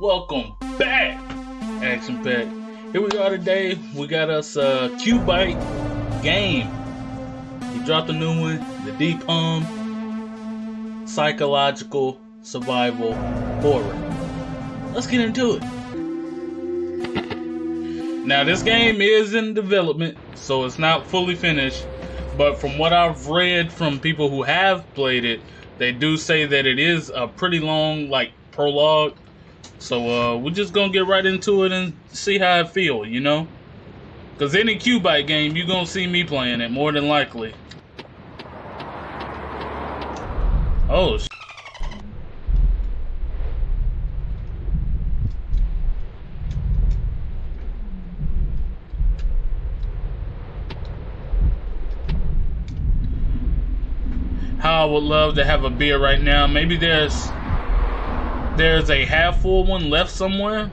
Welcome back, Action Pack. Here we are today. We got us a Cubite game. He dropped a new one, the Deep Hum Psychological Survival Horror. Let's get into it. Now, this game is in development, so it's not fully finished. But from what I've read from people who have played it, they do say that it is a pretty long, like, prologue. So uh, we're just gonna get right into it and see how I feel, you know? Cause any Cubite game, you're gonna see me playing it more than likely. Oh. How I would love to have a beer right now. Maybe there's there's a half full one left somewhere.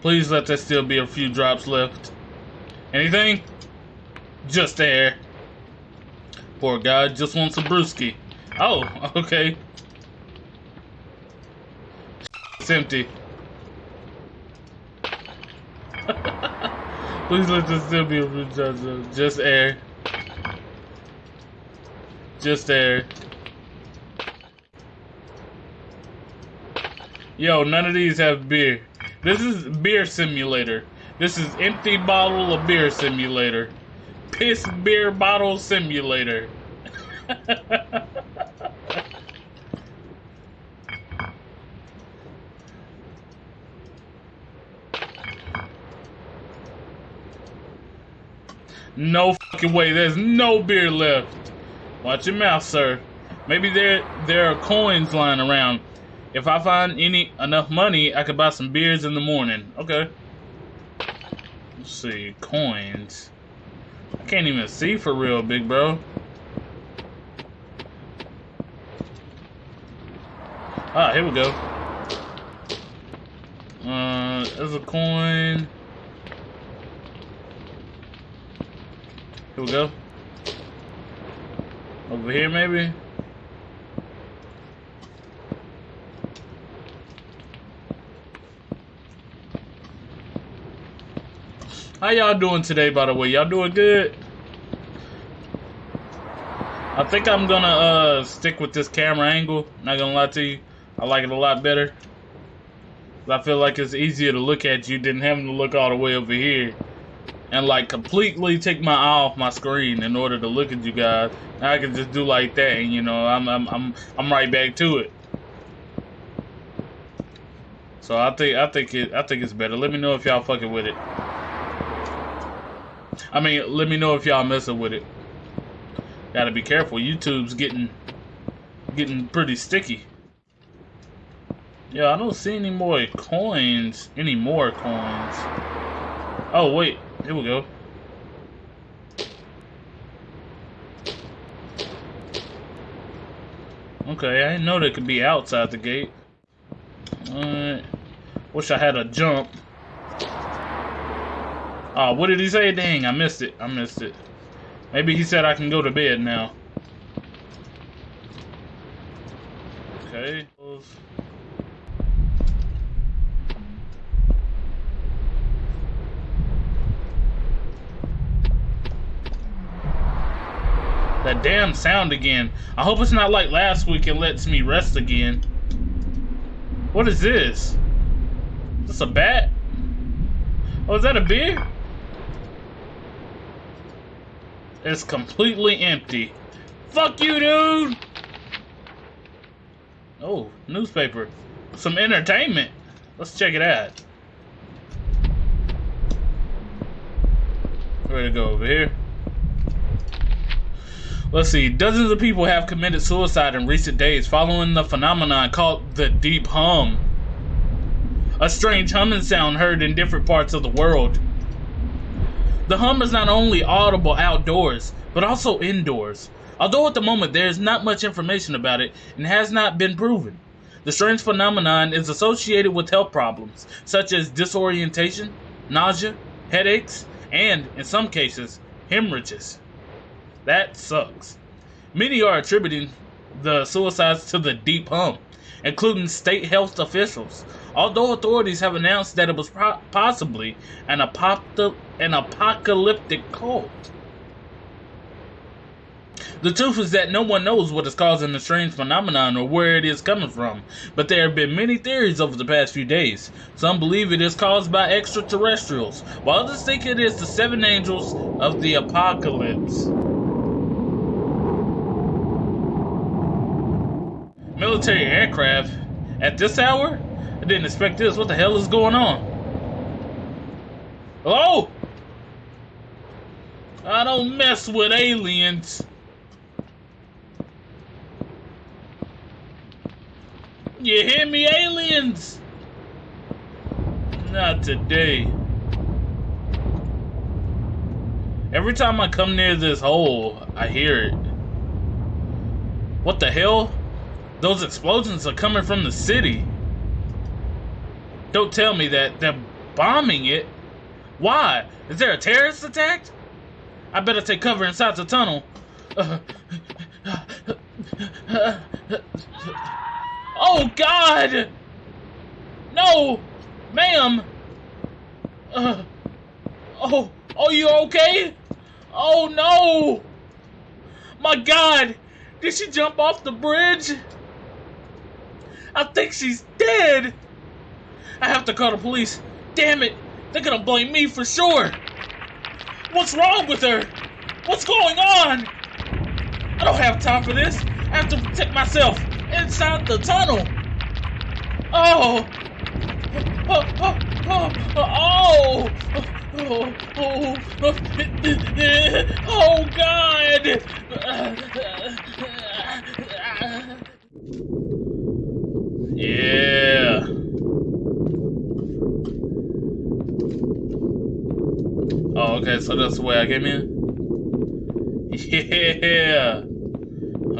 Please let there still be a few drops left. Anything? Just there. Poor guy just wants a brewski. Oh, okay. It's empty. Please let there still be a few drops left. Just air. Just there. Yo, none of these have beer. This is beer simulator. This is empty bottle of beer simulator. Piss beer bottle simulator. no fucking way. There's no beer left. Watch your mouth, sir. Maybe there there are coins lying around. If I find any enough money, I could buy some beers in the morning. Okay. Let's see, coins. I can't even see for real, big bro. Ah, here we go. Uh, there's a coin. Here we go. Over here, maybe? How y'all doing today, by the way? Y'all doing good? I think I'm gonna uh, stick with this camera angle. Not gonna lie to you. I like it a lot better. I feel like it's easier to look at you than having to look all the way over here and like completely take my eye off my screen in order to look at you guys. I can just do like that, and you know, I'm I'm I'm I'm right back to it. So I think I think it I think it's better. Let me know if y'all fucking with it. I mean, let me know if y'all messing with it. Gotta be careful. YouTube's getting getting pretty sticky. Yeah, I don't see any more coins. Any more coins. Oh wait, here we go. Okay, I didn't know they could be outside the gate. Wish I had a jump. Oh, what did he say? Dang, I missed it. I missed it. Maybe he said I can go to bed now. Okay. That damn sound again. I hope it's not like last week and lets me rest again. What is this? Is this a bat? Oh, is that a beer? It's completely empty. Fuck you, dude! Oh, newspaper. Some entertainment. Let's check it out. Where to go? Over here? Let's see. Dozens of people have committed suicide in recent days following the phenomenon called the deep hum. A strange humming sound heard in different parts of the world. The hum is not only audible outdoors, but also indoors. Although at the moment there is not much information about it and has not been proven. The strange phenomenon is associated with health problems, such as disorientation, nausea, headaches, and, in some cases, hemorrhages. That sucks. Many are attributing the suicides to the deep hum, including state health officials. Although authorities have announced that it was possibly an, an apocalyptic cult. The truth is that no one knows what is causing the strange phenomenon or where it is coming from, but there have been many theories over the past few days. Some believe it is caused by extraterrestrials, while others think it is the seven angels of the apocalypse. Military aircraft at this hour? I didn't expect this. What the hell is going on? Hello? I don't mess with aliens. You hear me, aliens? Not today. Every time I come near this hole, I hear it. What the hell? Those explosions are coming from the city. Don't tell me that they're bombing it. Why? Is there a terrorist attack? I better take cover inside the tunnel. Oh, God! No! Ma'am! Uh, oh, oh, you okay? Oh, no! My God! Did she jump off the bridge? I think she's dead! I have to call the police. Damn it! They're gonna blame me for sure! What's wrong with her? What's going on? I don't have time for this. I have to protect myself inside the tunnel. Oh! Oh! Oh! Oh! Oh! Oh! Oh! God! Yeah. Oh, okay, so that's the way I came in? Yeah.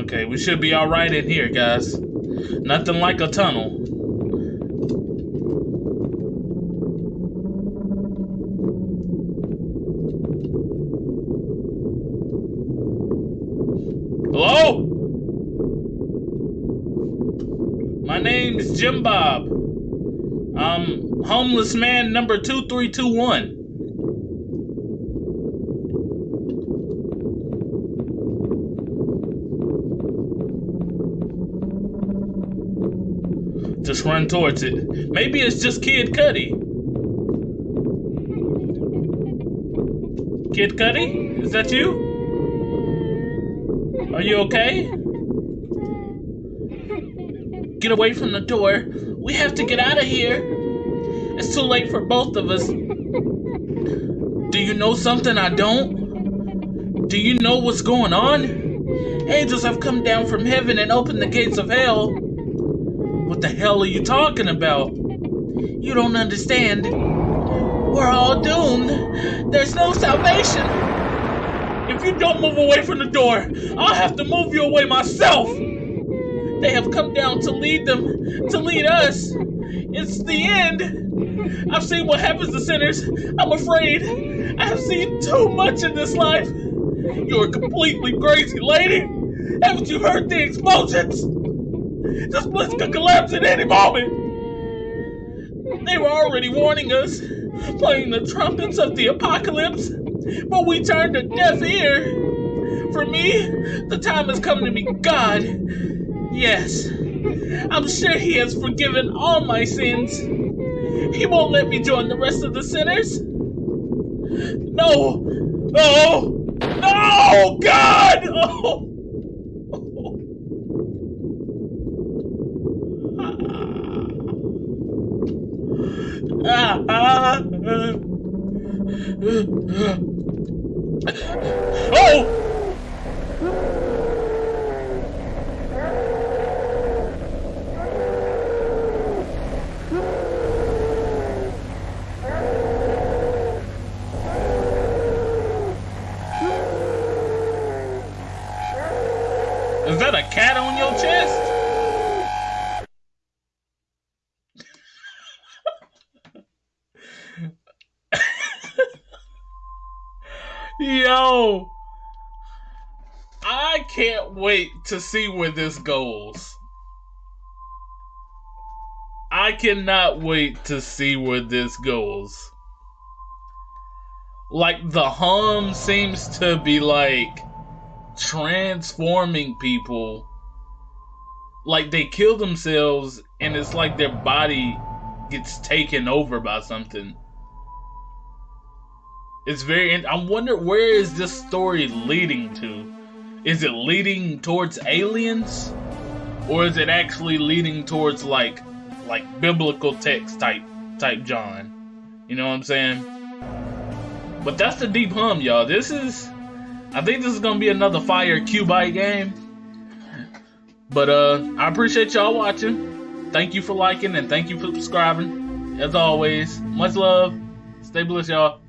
Okay, we should be alright in here, guys. Nothing like a tunnel. Hello? My name is Jim Bob. I'm homeless man number 2321. just run towards it. Maybe it's just Kid Cudi. Kid Cudi? Is that you? Are you okay? Get away from the door. We have to get out of here. It's too late for both of us. Do you know something I don't? Do you know what's going on? Angels have come down from heaven and opened the gates of hell. What the hell are you talking about? You don't understand. We're all doomed. There's no salvation. If you don't move away from the door, I'll have to move you away myself. They have come down to lead them, to lead us. It's the end. I've seen what happens to sinners. I'm afraid. I have seen too much in this life. You're a completely crazy lady. Haven't you heard the explosions? This place could collapse at any moment. They were already warning us, playing the trumpets of the apocalypse, but we turned a deaf ear. For me, the time has come to meet God. Yes, I'm sure He has forgiven all my sins. He won't let me join the rest of the sinners. No, no, no, God! Oh. oh! Yo, I can't wait to see where this goes. I cannot wait to see where this goes. Like the hum seems to be like transforming people. Like they kill themselves and it's like their body gets taken over by something. It's very. I wonder where is this story leading to? Is it leading towards aliens, or is it actually leading towards like, like biblical text type type John? You know what I'm saying? But that's the deep hum, y'all. This is. I think this is gonna be another fire Cubite game. But uh, I appreciate y'all watching. Thank you for liking and thank you for subscribing. As always, much love. Stay blessed, y'all.